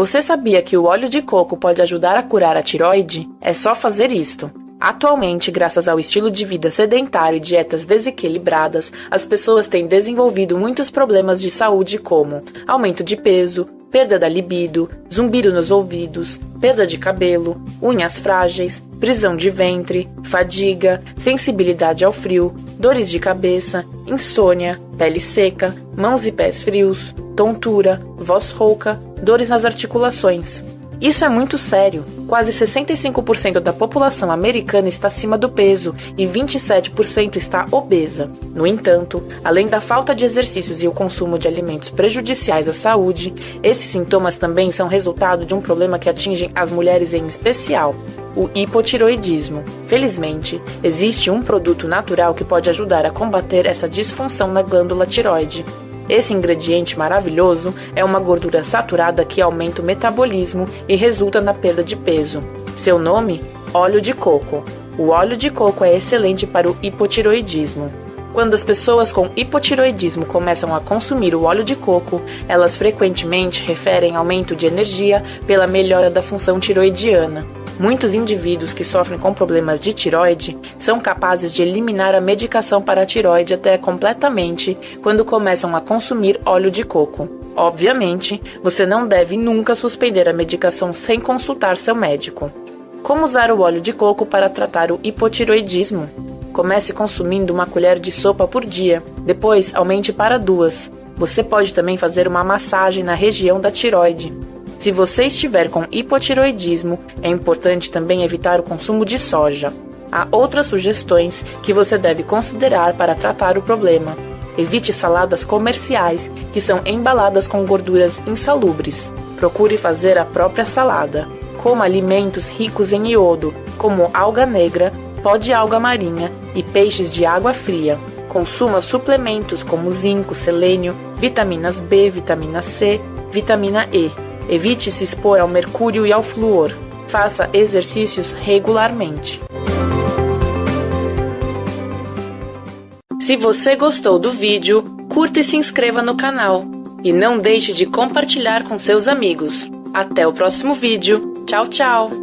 Você sabia que o óleo de coco pode ajudar a curar a tiroide? É só fazer isto. Atualmente, graças ao estilo de vida sedentário e dietas desequilibradas, as pessoas têm desenvolvido muitos problemas de saúde como aumento de peso, perda da libido, zumbido nos ouvidos, perda de cabelo, unhas frágeis, prisão de ventre, fadiga, sensibilidade ao frio, dores de cabeça, insônia, pele seca, mãos e pés frios, tontura, voz rouca, dores nas articulações. Isso é muito sério. Quase 65% da população americana está acima do peso e 27% está obesa. No entanto, além da falta de exercícios e o consumo de alimentos prejudiciais à saúde, esses sintomas também são resultado de um problema que atinge as mulheres em especial, o hipotiroidismo. Felizmente, existe um produto natural que pode ajudar a combater essa disfunção na glândula tiroide. Esse ingrediente maravilhoso é uma gordura saturada que aumenta o metabolismo e resulta na perda de peso. Seu nome? Óleo de coco. O óleo de coco é excelente para o hipotiroidismo. Quando as pessoas com hipotiroidismo começam a consumir o óleo de coco, elas frequentemente referem aumento de energia pela melhora da função tiroidiana. Muitos indivíduos que sofrem com problemas de tiroide são capazes de eliminar a medicação para a tiroide até completamente quando começam a consumir óleo de coco. Obviamente, você não deve nunca suspender a medicação sem consultar seu médico. Como usar o óleo de coco para tratar o hipotiroidismo? Comece consumindo uma colher de sopa por dia, depois aumente para duas. Você pode também fazer uma massagem na região da tiroide. Se você estiver com hipotiroidismo, é importante também evitar o consumo de soja. Há outras sugestões que você deve considerar para tratar o problema. Evite saladas comerciais que são embaladas com gorduras insalubres. Procure fazer a própria salada. Coma alimentos ricos em iodo, como alga negra, pó de alga marinha e peixes de água fria. Consuma suplementos como zinco, selênio, vitaminas B, vitamina C, vitamina E Evite se expor ao mercúrio e ao flúor. Faça exercícios regularmente. Se você gostou do vídeo, curta e se inscreva no canal. E não deixe de compartilhar com seus amigos. Até o próximo vídeo. Tchau, tchau!